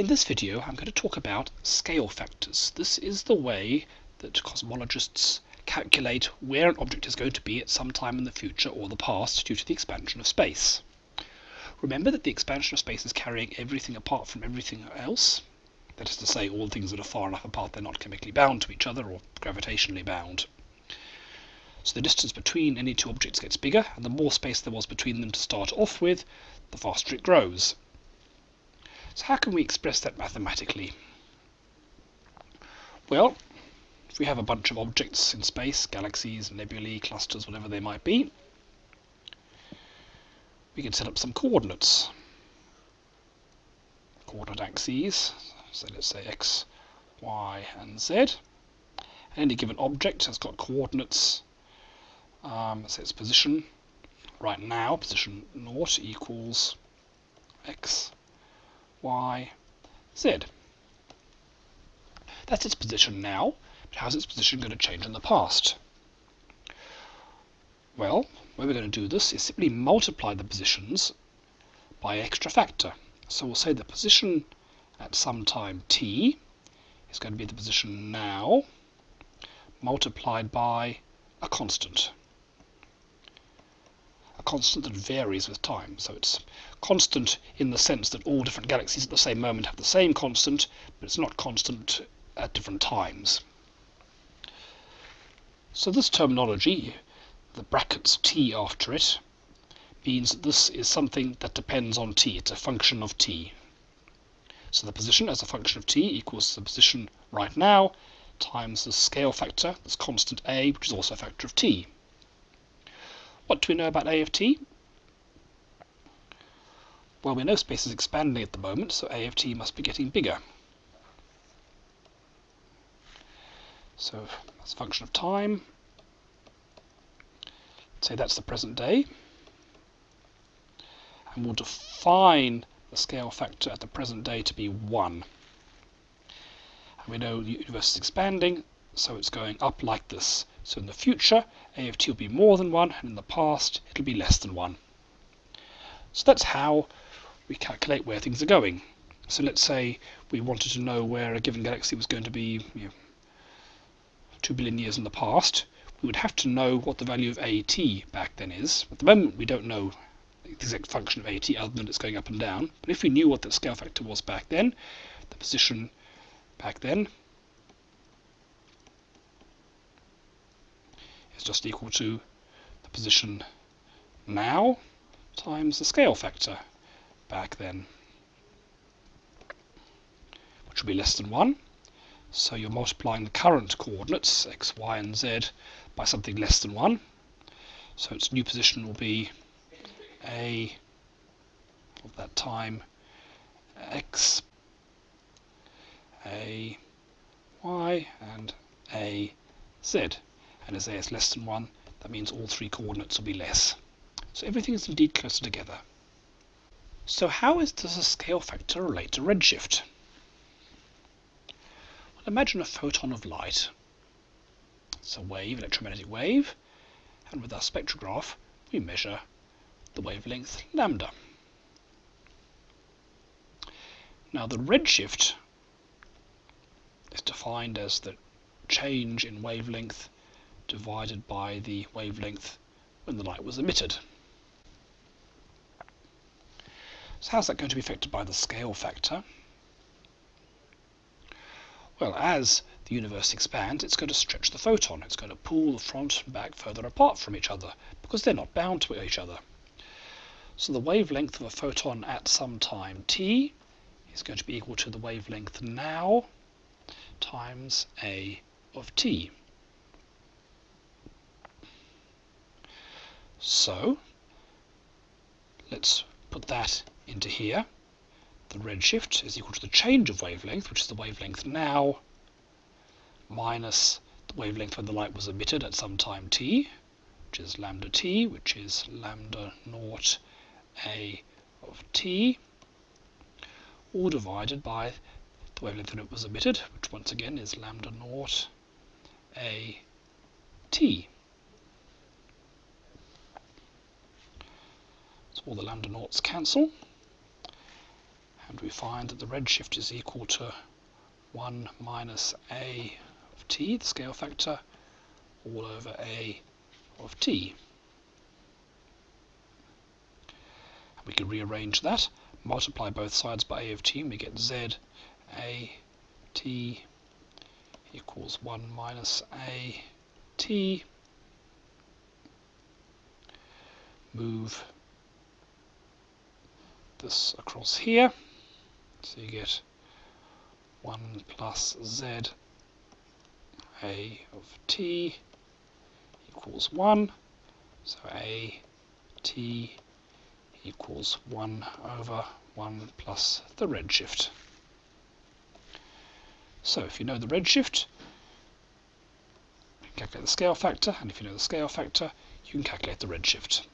In this video I'm going to talk about scale factors. This is the way that cosmologists calculate where an object is going to be at some time in the future or the past due to the expansion of space. Remember that the expansion of space is carrying everything apart from everything else. That is to say, all things that are far enough apart they're not chemically bound to each other or gravitationally bound. So the distance between any two objects gets bigger, and the more space there was between them to start off with, the faster it grows. So how can we express that mathematically? Well, if we have a bunch of objects in space, galaxies, nebulae, clusters, whatever they might be, we can set up some coordinates. Coordinate axes, so let's say x, y, and z. any given object has got coordinates, um, say its position right now, position naught equals x, y, z. That's its position now, but how's its position going to change in the past? Well, the way we're going to do this is simply multiply the positions by extra factor. So we'll say the position at some time t is going to be the position now multiplied by a constant a constant that varies with time. So it's constant in the sense that all different galaxies at the same moment have the same constant, but it's not constant at different times. So this terminology, the brackets t after it, means that this is something that depends on t. It's a function of t. So the position as a function of t equals the position right now times the scale factor, this constant a, which is also a factor of t. What do we know about A of t? Well, we know space is expanding at the moment, so A of t must be getting bigger. So that's a function of time, say that's the present day, and we'll define the scale factor at the present day to be 1. And we know the universe is expanding, so it's going up like this. So in the future, a of t will be more than 1, and in the past, it'll be less than 1. So that's how we calculate where things are going. So let's say we wanted to know where a given galaxy was going to be you know, 2 billion years in the past. We would have to know what the value of AT back then is. At the moment, we don't know the exact function of AT other than it's going up and down. But if we knew what the scale factor was back then, the position back then, is just equal to the position now times the scale factor back then, which will be less than 1. So you're multiplying the current coordinates, x, y, and z, by something less than 1. So its new position will be a of that time x, a y, and a z and as a is less than 1, that means all three coordinates will be less. So everything is indeed closer together. So how is, does a scale factor relate to redshift? Well, imagine a photon of light. It's a wave, electromagnetic wave, and with our spectrograph we measure the wavelength lambda. Now the redshift is defined as the change in wavelength divided by the wavelength when the light was emitted. So how's that going to be affected by the scale factor? Well, as the universe expands, it's going to stretch the photon. It's going to pull the front and back further apart from each other because they're not bound to each other. So the wavelength of a photon at some time t is going to be equal to the wavelength now times a of t. So let's put that into here. The redshift is equal to the change of wavelength, which is the wavelength now, minus the wavelength when the light was emitted at some time t, which is lambda t, which is lambda naught a of t, all divided by the wavelength when it was emitted, which once again is lambda naught a t. All the lambda naughts cancel. and we find that the redshift is equal to 1 minus a of t, the scale factor, all over a of t. We can rearrange that, multiply both sides by a of t, and we get z a t equals 1 minus a t. Move this across here. So you get 1 plus z a of t equals 1. So a t equals 1 over 1 plus the redshift. So if you know the redshift, you can calculate the scale factor, and if you know the scale factor, you can calculate the redshift.